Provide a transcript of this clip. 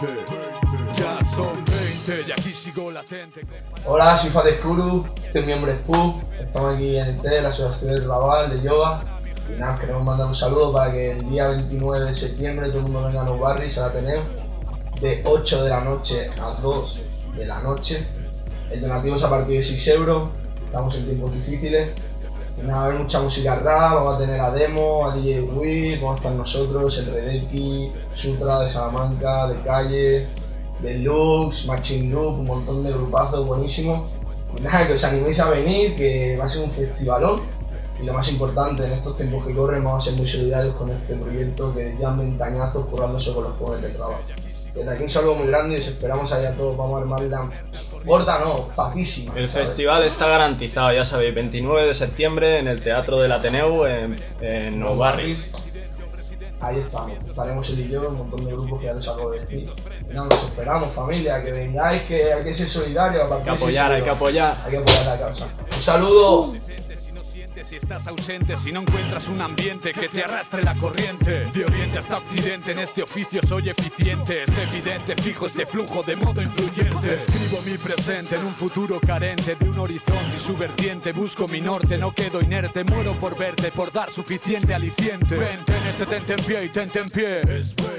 Ya son 20 y aquí sigo latente. Hola, soy Fateh Kuru, este es mi nombre es Pu, estamos aquí en el TED, la Asociación de Raval de Yoga. Y nada, queremos mandar un saludo para que el día 29 de septiembre todo el mundo venga a los barrios, a la Ateneo, de 8 de la noche a 2 de la noche. El donativo es a partir de 6 euros, estamos en tiempos difíciles. Y nada, va a haber mucha música rap, vamos a tener a Demo, a DJ Will, vamos a estar nosotros, el Redeki, Sutra de Salamanca, de Calle, Deluxe, Machine Loop, un montón de grupazos buenísimos. Y nada, que os animéis a venir, que va a ser un festivalón. Y lo más importante, en estos tiempos que corren, vamos a ser muy solidarios con este proyecto que ya ventañazos currándose con los jóvenes de trabajo. Desde aquí un saludo muy grande y os esperamos allá todos. Vamos a armarla gorda, no, paquísima. El ¿sabes? festival está garantizado, ya sabéis, 29 de septiembre en el Teatro del Ateneu en, en Nou Barris. Ahí estamos, estaremos él y yo, un montón de grupos que ya les acabo de decir. Nada, nos esperamos, familia, que vengáis, que hay que ser solidarios. Hay que apoyar, hay que apoyar. Hay que apoyar la causa. Un saludo. Si no sientes, si estás ausente, si no encuentras un ambiente que te arrastre la corriente. Hasta occidente, en este oficio soy eficiente. Es evidente, fijo este flujo de modo influyente. Escribo mi presente en un futuro carente de un horizonte y su vertiente. Busco mi norte, no quedo inerte. Muero por verte, por dar suficiente aliciente. Vente en este tente en pie y tente en pie.